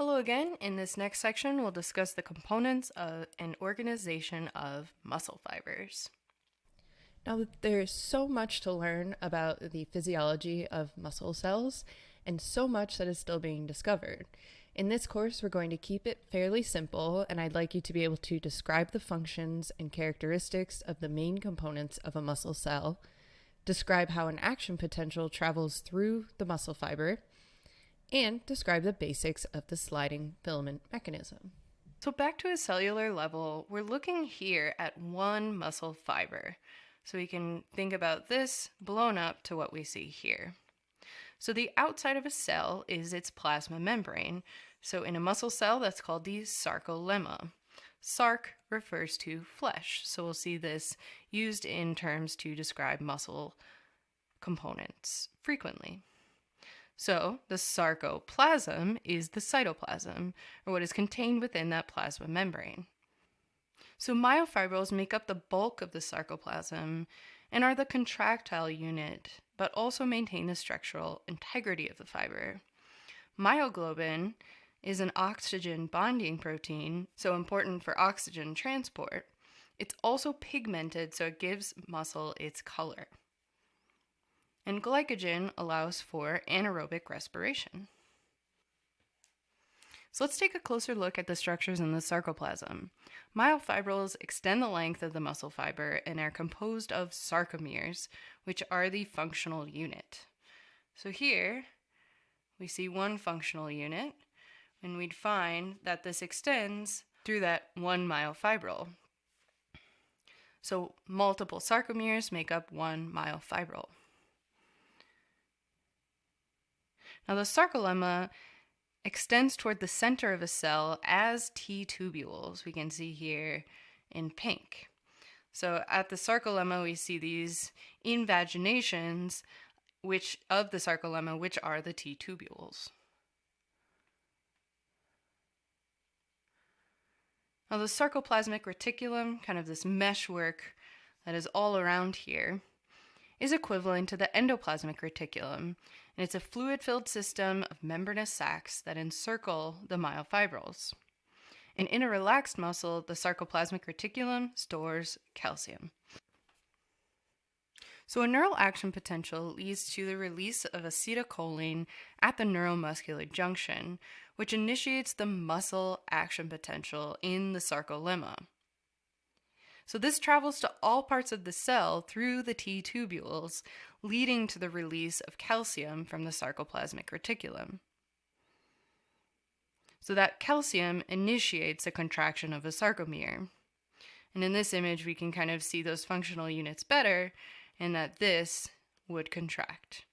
Hello again. In this next section, we'll discuss the components of and organization of muscle fibers. Now, there's so much to learn about the physiology of muscle cells and so much that is still being discovered. In this course, we're going to keep it fairly simple, and I'd like you to be able to describe the functions and characteristics of the main components of a muscle cell, describe how an action potential travels through the muscle fiber, and describe the basics of the sliding filament mechanism. So, back to a cellular level, we're looking here at one muscle fiber. So, we can think about this blown up to what we see here. So the outside of a cell is its plasma membrane. So in a muscle cell, that's called the sarcolemma. Sarc refers to flesh. So we'll see this used in terms to describe muscle components frequently. So the sarcoplasm is the cytoplasm, or what is contained within that plasma membrane. So myofibrils make up the bulk of the sarcoplasm and are the contractile unit but also maintain the structural integrity of the fiber. Myoglobin is an oxygen bonding protein, so important for oxygen transport. It's also pigmented, so it gives muscle its color. And glycogen allows for anaerobic respiration. So let's take a closer look at the structures in the sarcoplasm. Myofibrils extend the length of the muscle fiber and are composed of sarcomeres, which are the functional unit. So here we see one functional unit, and we'd find that this extends through that one myofibril. So multiple sarcomeres make up one myofibril. Now the sarcolemma extends toward the center of a cell as T tubules. We can see here in pink. So at the sarcolemma, we see these invaginations which of the sarcolemma, which are the T tubules. Now the sarcoplasmic reticulum, kind of this meshwork that is all around here, is equivalent to the endoplasmic reticulum, and it's a fluid filled system of membranous sacs that encircle the myofibrils. And in a relaxed muscle, the sarcoplasmic reticulum stores calcium. So, a neural action potential leads to the release of acetylcholine at the neuromuscular junction, which initiates the muscle action potential in the sarcolemma. So this travels to all parts of the cell through the T tubules, leading to the release of calcium from the sarcoplasmic reticulum. So that calcium initiates a contraction of a sarcomere. And in this image, we can kind of see those functional units better and that this would contract.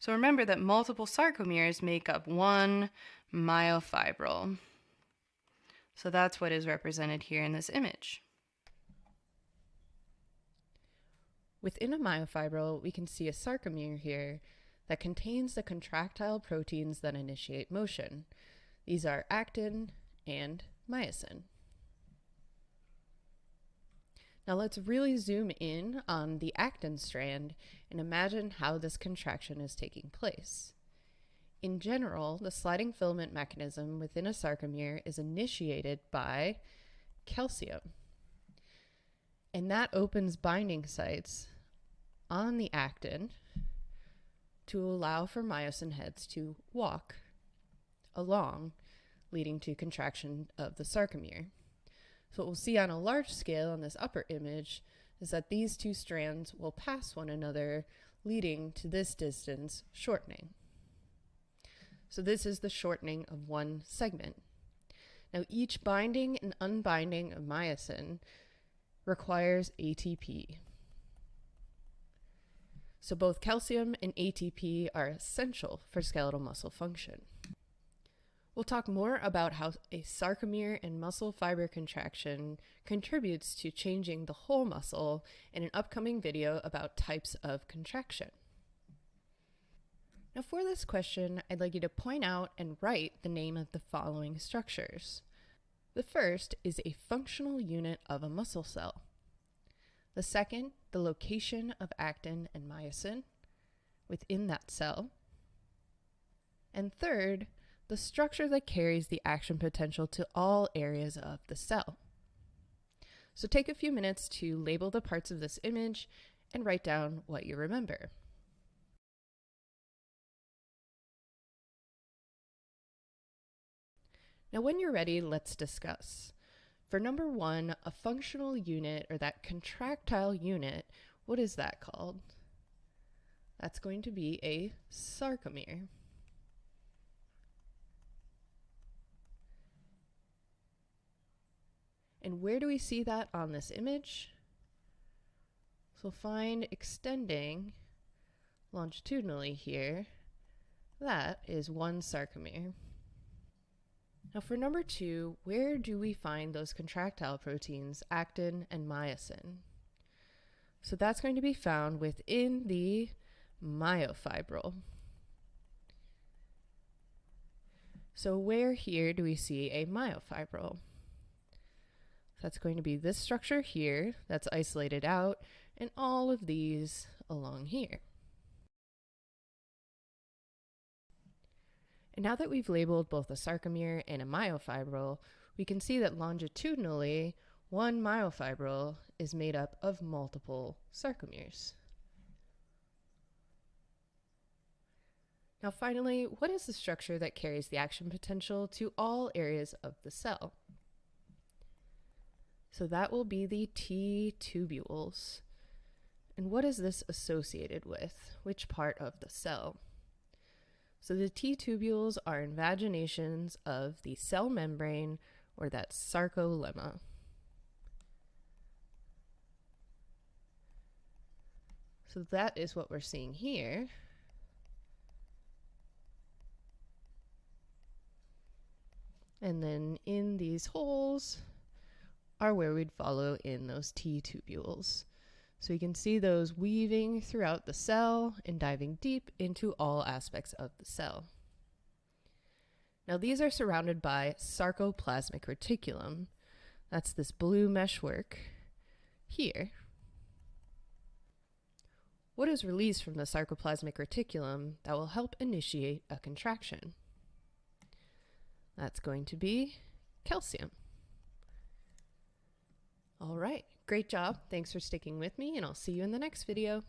So remember that multiple sarcomeres make up one myofibril. So that's what is represented here in this image. Within a myofibril, we can see a sarcomere here that contains the contractile proteins that initiate motion. These are actin and myosin. Now let's really zoom in on the actin strand and imagine how this contraction is taking place. In general, the sliding filament mechanism within a sarcomere is initiated by calcium. And that opens binding sites on the actin to allow for myosin heads to walk along, leading to contraction of the sarcomere. So, what we'll see on a large scale on this upper image is that these two strands will pass one another, leading to this distance shortening. So this is the shortening of one segment. Now each binding and unbinding of myosin requires ATP. So both calcium and ATP are essential for skeletal muscle function. We'll talk more about how a sarcomere and muscle fiber contraction contributes to changing the whole muscle in an upcoming video about types of contraction. Now for this question, I'd like you to point out and write the name of the following structures. The first is a functional unit of a muscle cell. The second, the location of actin and myosin within that cell. And third, the structure that carries the action potential to all areas of the cell. So take a few minutes to label the parts of this image and write down what you remember. Now when you're ready, let's discuss. For number one, a functional unit or that contractile unit, what is that called? That's going to be a sarcomere. And where do we see that on this image? So find extending longitudinally here. That is one sarcomere. Now for number two, where do we find those contractile proteins, actin and myosin? So that's going to be found within the myofibril. So where here do we see a myofibril? That's going to be this structure here that's isolated out and all of these along here. Now that we've labeled both a sarcomere and a myofibril, we can see that longitudinally, one myofibril is made up of multiple sarcomeres. Now finally, what is the structure that carries the action potential to all areas of the cell? So that will be the T tubules. And what is this associated with? Which part of the cell? So the T tubules are invaginations of the cell membrane or that sarcolemma. So that is what we're seeing here. And then in these holes are where we'd follow in those T tubules. So you can see those weaving throughout the cell and diving deep into all aspects of the cell. Now these are surrounded by sarcoplasmic reticulum. That's this blue meshwork here. What is released from the sarcoplasmic reticulum that will help initiate a contraction? That's going to be calcium. All right. Great job. Thanks for sticking with me, and I'll see you in the next video.